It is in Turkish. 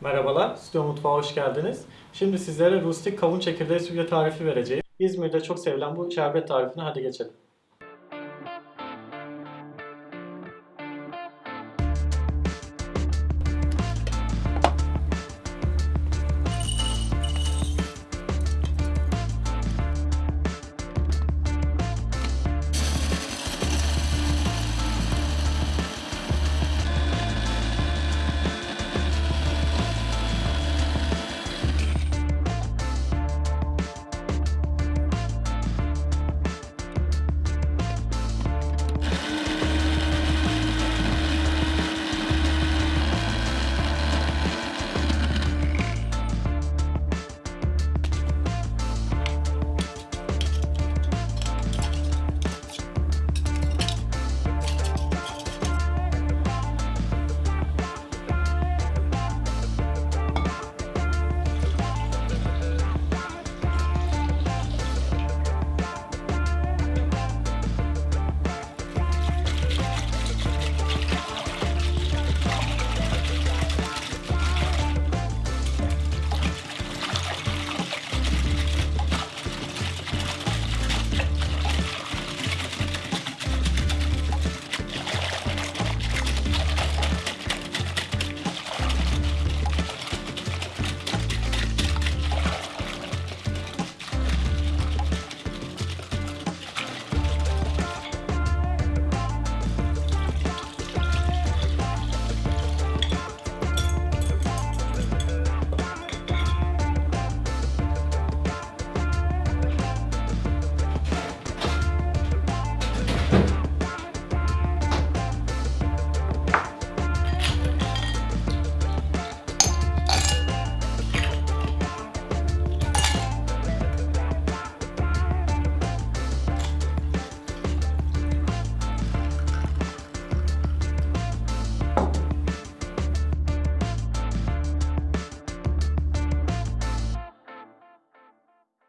Merhabalar, Stüdyo Mutfağı hoş geldiniz. Şimdi sizlere rustik kavun çekirdeği sütle tarifi vereceğim. İzmir'de çok sevilen bu şerbet tarifine hadi geçelim.